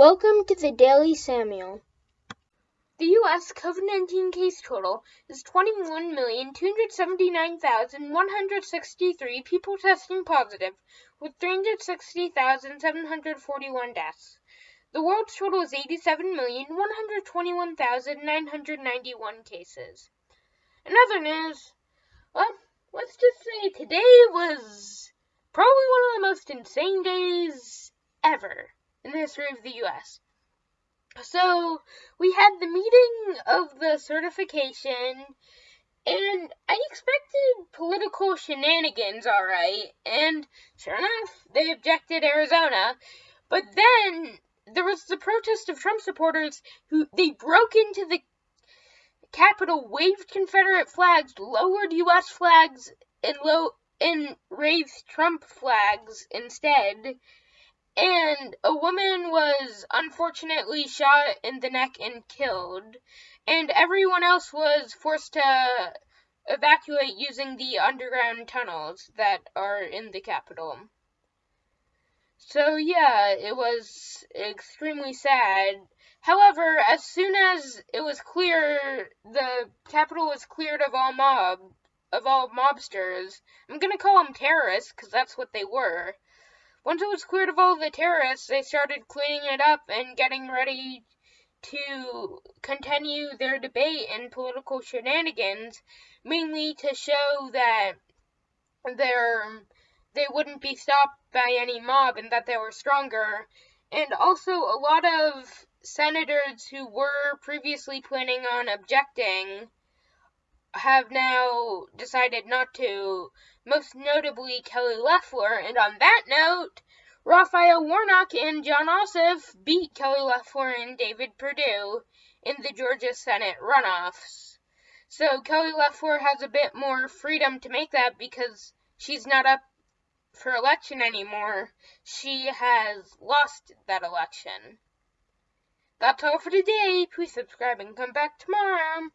Welcome to the Daily Samuel. The U.S. COVID 19 case total is 21,279,163 people testing positive, with 360,741 deaths. The world's total is 87,121,991 cases. In other news, well, let's just say today was probably one of the most insane days ever in the history of the US. So we had the meeting of the certification, and I expected political shenanigans, alright, and sure enough, they objected Arizona. But then there was the protest of Trump supporters who they broke into the Capitol, waved Confederate flags, lowered U.S. flags, and low and raised Trump flags instead and a woman was unfortunately shot in the neck and killed, and everyone else was forced to evacuate using the underground tunnels that are in the Capitol. So, yeah, it was extremely sad. However, as soon as it was clear the Capitol was cleared of all mob, of all mobsters, I'm gonna call them terrorists because that's what they were once it was cleared of all the terrorists, they started cleaning it up and getting ready to continue their debate and political shenanigans, mainly to show that they're, they wouldn't be stopped by any mob and that they were stronger. And also, a lot of senators who were previously planning on objecting have now decided not to, most notably Kelly Loeffler. And on that note, Raphael Warnock and Jon Ossoff beat Kelly Loeffler and David Perdue in the Georgia Senate runoffs. So Kelly Loeffler has a bit more freedom to make that because she's not up for election anymore. She has lost that election. That's all for today. Please subscribe and come back tomorrow.